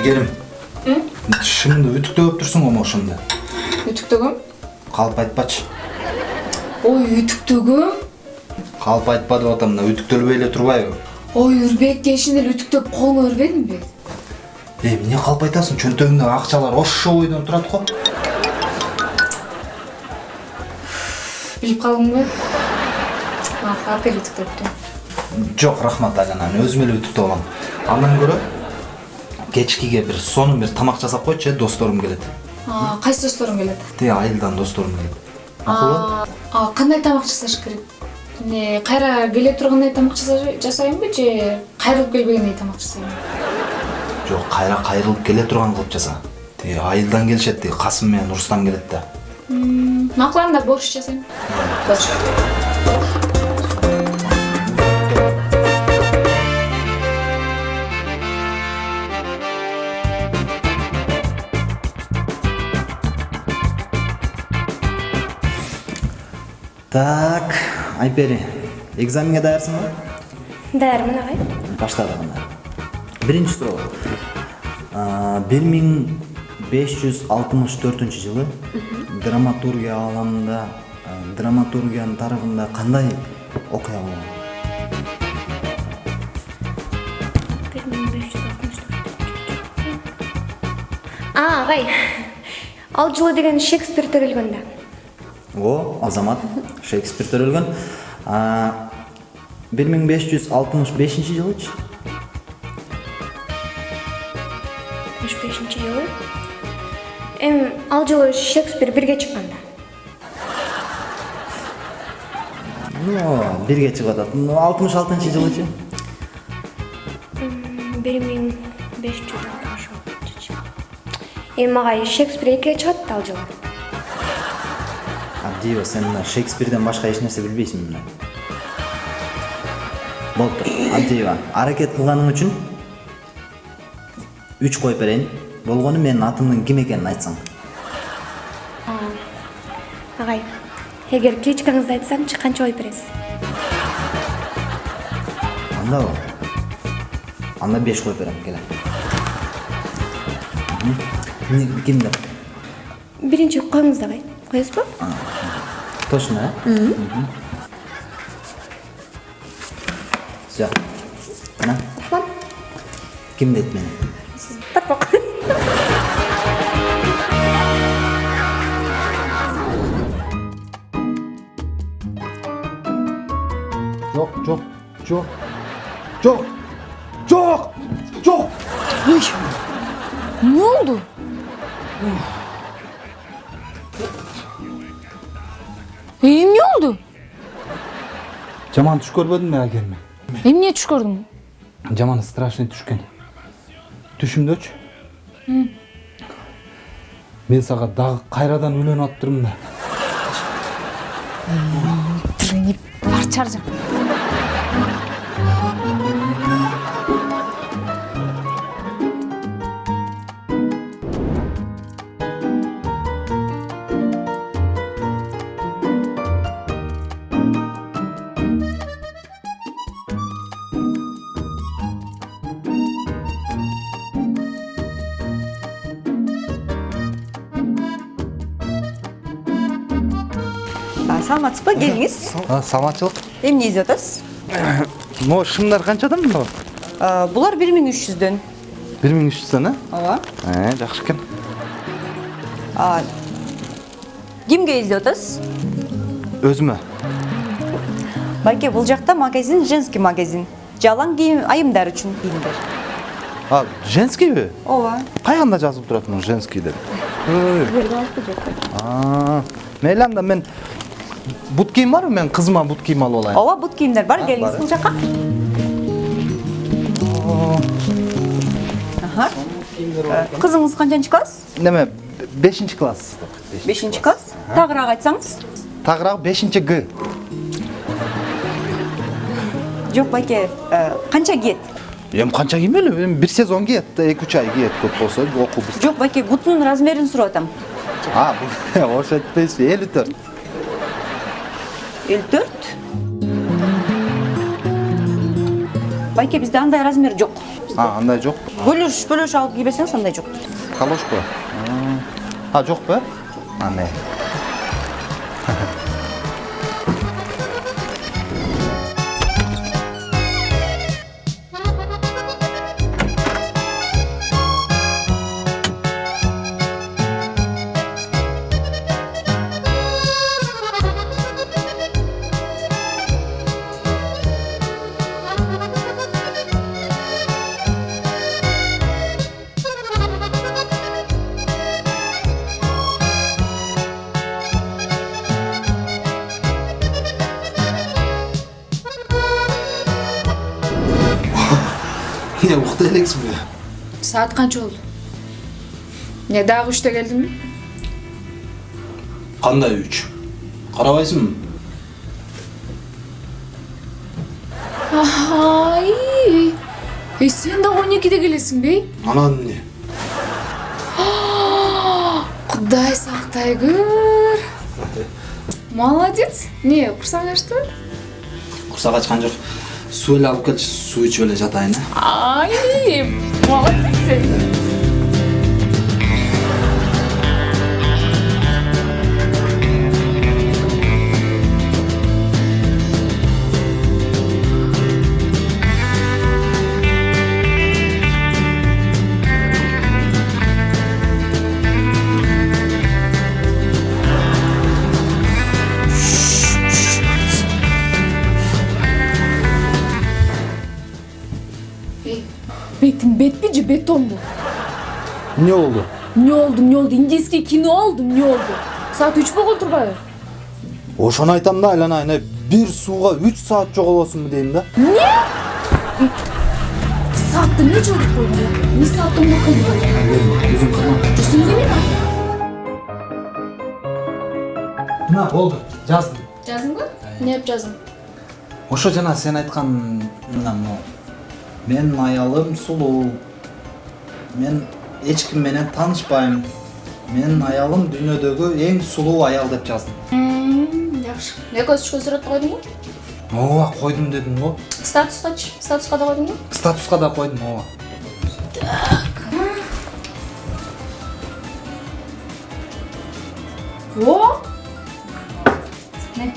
айгерим тишиңди үтүктөп турсуң го могушунду үтүктөгөм калп айтпачы ой үтүктөгөм калп айтпа деп атам мына үтүктөлбөй эле турбайбы ой үрбек кешинде эле үтүктөп колуңа бербедимби эй эмне калп айтасың чөнтөгүңдөгү акчалар ошо бойдон турат го билип калдыңбы бер үтүктөптү жок рахмат айлана мен өзүм эле үтүктөп алам андан көрө кечкиге бир сонун бир тамак жасап койчу э досторум келет. Кайсы досторуң келет? Тиги айылдан досторум келет. Макулбу а кандай тамак жасаш керек? Эмне кайра келе тургандай тамак жаса- жасайынбы же кайрылып келбегендей тамак жасайынбы? Жок кайра кайрылып келе турган кылып жаса. Тиги айылдан келишет тиги касым менен рустам келет да. Макул анда борщ жасайм. Борщ. Айпери экзаменге даярсыңбы Даярмын агай. баштадык анда биринчи суроо бир миң беш жүз алтымыш төртүнчү жылы драматургия ааламында а, драматургиянын тарыхында кандай окуя болгон А, агай. Ал жылы деген Шекспир төрөлгөн да. О азамат шекспир төрөлгөн бир миң беш жүз алтымыш бешинчи жылычы 65 жылы. Эм, ал жылы Шекспир бирге чыккан да. ну бирге чыгып атат алтымыш алтынчы жылычы 1566 жылы. Эм, агай, Шекспир экиге чыгат да ал жылы. Абдиева сен мына шекспирден башка эч нерсе билбейсиң мына болуптур абдиева аракет кылганың үчүн үч коюп берейин болгону менин атымдын ким экенин айтсаң Агай, эгер кличкаңызды айтсамчы канча коюп бересиз? андабы анда беш коюп берем келе деп Биринчи коюңуз агай. Коесузбу? Точно э все мына Рахмат. ким дейт мени Тапок. жок жок жок жок жок жок эмне болду эмне болду жаман түш көрбөдүңбү айгерим эмне түш көрдүң жаман страшный түшкөн түшүмдөчү мен сага дагы кайрадан үйлөнүп атыптырмын да бар чаржа А, саламатсызбы келиңиз саламатчылык эмне издеп атасыз могу шымдар канчадан мына А, булар бир миң үч жүздөн бир миң үч жүздөн э ооба жакшы экен кимге издеп атасыз өзүмө байке бул жакта магазин женский магазин. Жалаң кийим айымдар үчүн кийимдер а женскийби ооба каягында жазылып турат муну женский деп? А, мейли анда мен бут кийим барбы мен кызыма бут кийим алып алайын ооба бут кийимдер бар келиңиз бул жака кызыңыз канчанчы класс неме бешинчи класс бешинчи класс тагыраак айтсаңыз тагыраак бешинчи г жок байке канча кийет эми канча киймели эми бир сезон киет эки үч ай киет көп болсо окуу жок байке бутунун размерин сурап атам а этпейсизби элүү төрт элүү төрт байке бизде андай размер бизде а андай жок бөлөш бөлөш алып кийбесеңиз андай жок калошко а жокпу э андай эмне укта элексиңби саат канча болду? Эмне дагы үчтө келдиңби кандай үч? Карабайсыңбы ай эй сен дагы он экиде келесиңби анан эмне кудай сактай көр молодец эмне курсаң ачтыбы курсак ачкан жок эле алып суу ичип эле жатайын э ай молодец бетиң бетпи же бетонбу эмне болду эмне болду эмне болду индийский кино болду эмне болду саат үч болгон турбайбы ошону айтам да айланайын э бир сууга үч саат жоголосуңбу дейм да саатты эмне жылытып койдуң эмне саатты жүрсүң деме мына болду жаздым жаздыңбы эмне деп жаздың ошо жана сен айткан мына менин аялым сулуу мен эч ким менен таанышпайм менин аялым дүйнөдөгү эң сулуу аял деп жаздым жакшы экөөбүз түшкөн сүрөттү койдуңбу ооба койдум дедим го статускачы статуска да койдуңбу статуска да койдум ооба о не